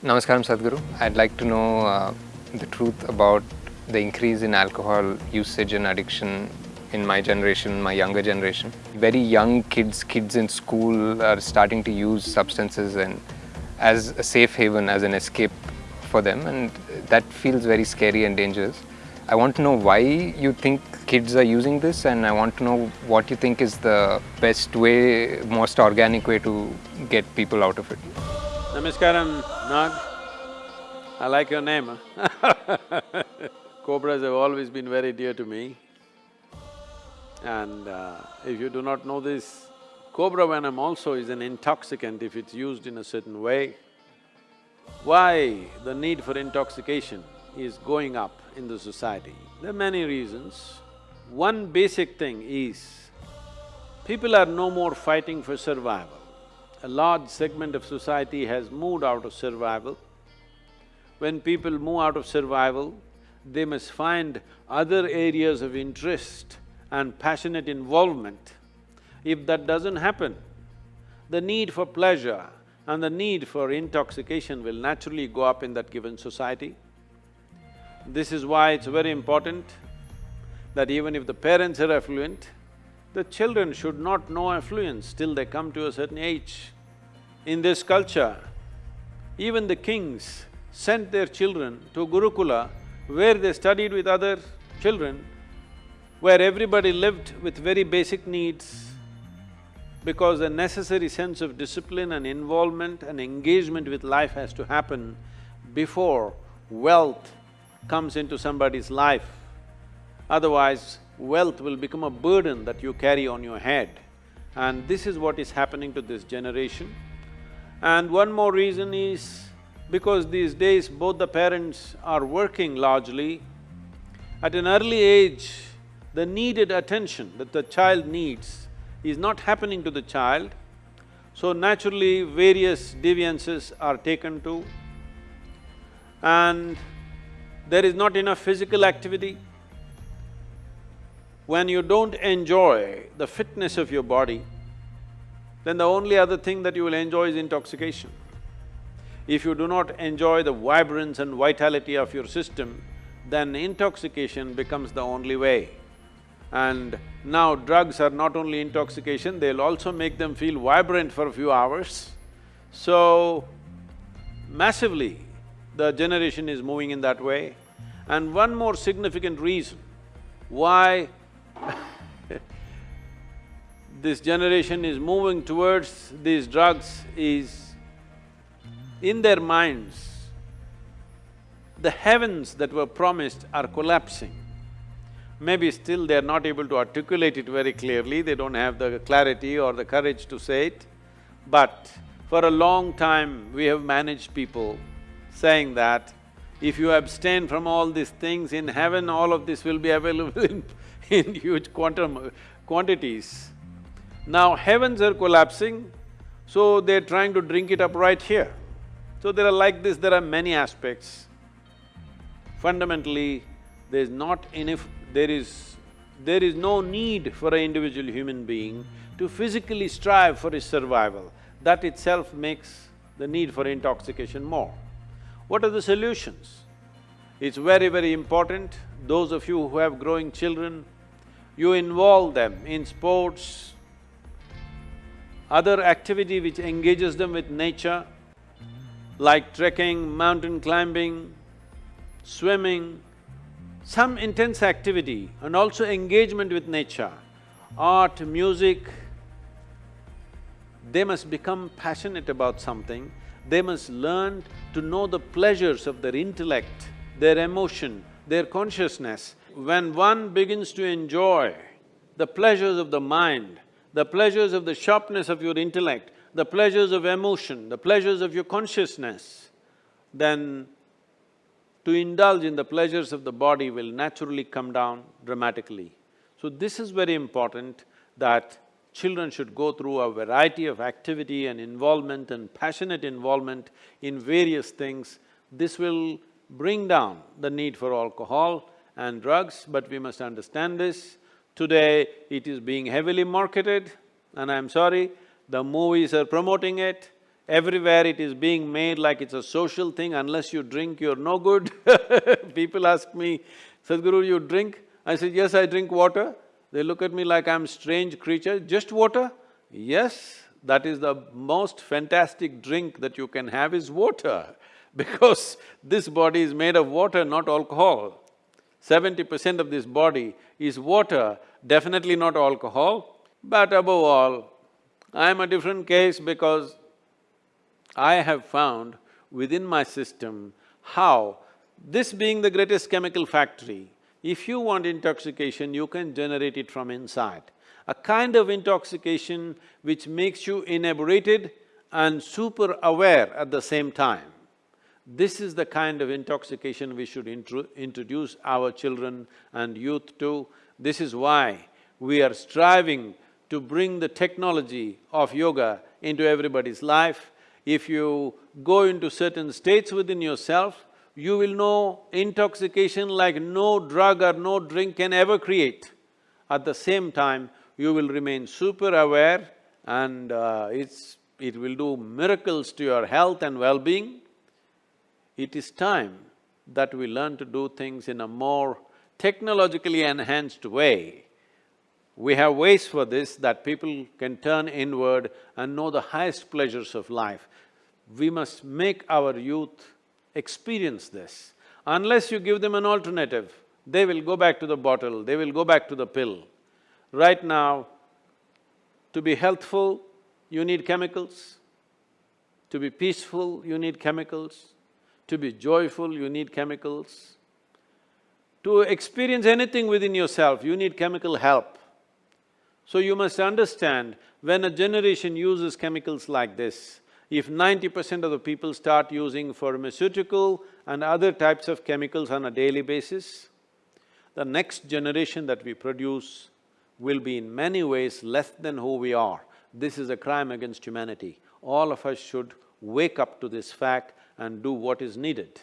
Namaskaram Sadhguru. I'd like to know uh, the truth about the increase in alcohol usage and addiction in my generation, my younger generation. Very young kids, kids in school are starting to use substances and as a safe haven, as an escape for them and that feels very scary and dangerous. I want to know why you think kids are using this and I want to know what you think is the best way, most organic way to get people out of it. Namaskaram, Nag. I like your name? Cobras have always been very dear to me. And uh, if you do not know this, cobra venom also is an intoxicant if it's used in a certain way. Why the need for intoxication is going up in the society? There are many reasons. One basic thing is, people are no more fighting for survival a large segment of society has moved out of survival. When people move out of survival, they must find other areas of interest and passionate involvement. If that doesn't happen, the need for pleasure and the need for intoxication will naturally go up in that given society. This is why it's very important that even if the parents are affluent, the children should not know affluence till they come to a certain age. In this culture, even the kings sent their children to Gurukula where they studied with other children, where everybody lived with very basic needs because a necessary sense of discipline and involvement and engagement with life has to happen before wealth comes into somebody's life. Otherwise, wealth will become a burden that you carry on your head. And this is what is happening to this generation. And one more reason is because these days both the parents are working largely, at an early age, the needed attention that the child needs is not happening to the child, so naturally various deviances are taken to and there is not enough physical activity. When you don't enjoy the fitness of your body, then the only other thing that you will enjoy is intoxication. If you do not enjoy the vibrance and vitality of your system, then intoxication becomes the only way. And now drugs are not only intoxication, they'll also make them feel vibrant for a few hours. So, massively, the generation is moving in that way. And one more significant reason why this generation is moving towards these drugs is in their minds, the heavens that were promised are collapsing. Maybe still they're not able to articulate it very clearly, they don't have the clarity or the courage to say it, but for a long time we have managed people saying that if you abstain from all these things, in heaven all of this will be available in, in huge quantum… quantities. Now heavens are collapsing, so they're trying to drink it up right here. So there are like this, there are many aspects. Fundamentally, there's not enough… there is… there is no need for an individual human being to physically strive for his survival. That itself makes the need for intoxication more. What are the solutions? It's very, very important, those of you who have growing children, you involve them in sports, other activity which engages them with nature, like trekking, mountain climbing, swimming, some intense activity and also engagement with nature, art, music, they must become passionate about something, they must learn to know the pleasures of their intellect, their emotion, their consciousness. When one begins to enjoy the pleasures of the mind, the pleasures of the sharpness of your intellect, the pleasures of emotion, the pleasures of your consciousness, then to indulge in the pleasures of the body will naturally come down dramatically. So this is very important that children should go through a variety of activity and involvement and passionate involvement in various things. This will bring down the need for alcohol and drugs, but we must understand this. Today, it is being heavily marketed and I'm sorry, the movies are promoting it, Everywhere it is being made like it's a social thing, unless you drink, you're no good People ask me, Sadhguru, you drink? I said, yes, I drink water. They look at me like I'm strange creature, just water? Yes, that is the most fantastic drink that you can have is water because this body is made of water, not alcohol. Seventy percent of this body is water, definitely not alcohol. But above all, I'm a different case because I have found within my system how, this being the greatest chemical factory, if you want intoxication, you can generate it from inside. A kind of intoxication which makes you inebriated and super aware at the same time. This is the kind of intoxication we should intro introduce our children and youth to. This is why we are striving to bring the technology of yoga into everybody's life. If you go into certain states within yourself, you will know intoxication like no drug or no drink can ever create. At the same time, you will remain super aware and uh, it's… it will do miracles to your health and well-being. It is time that we learn to do things in a more technologically enhanced way. We have ways for this that people can turn inward and know the highest pleasures of life. We must make our youth experience this. Unless you give them an alternative, they will go back to the bottle, they will go back to the pill. Right now, to be healthful, you need chemicals. To be peaceful, you need chemicals. To be joyful, you need chemicals. To experience anything within yourself, you need chemical help. So you must understand, when a generation uses chemicals like this, if ninety percent of the people start using pharmaceutical and other types of chemicals on a daily basis, the next generation that we produce will be in many ways less than who we are. This is a crime against humanity. All of us should wake up to this fact and do what is needed.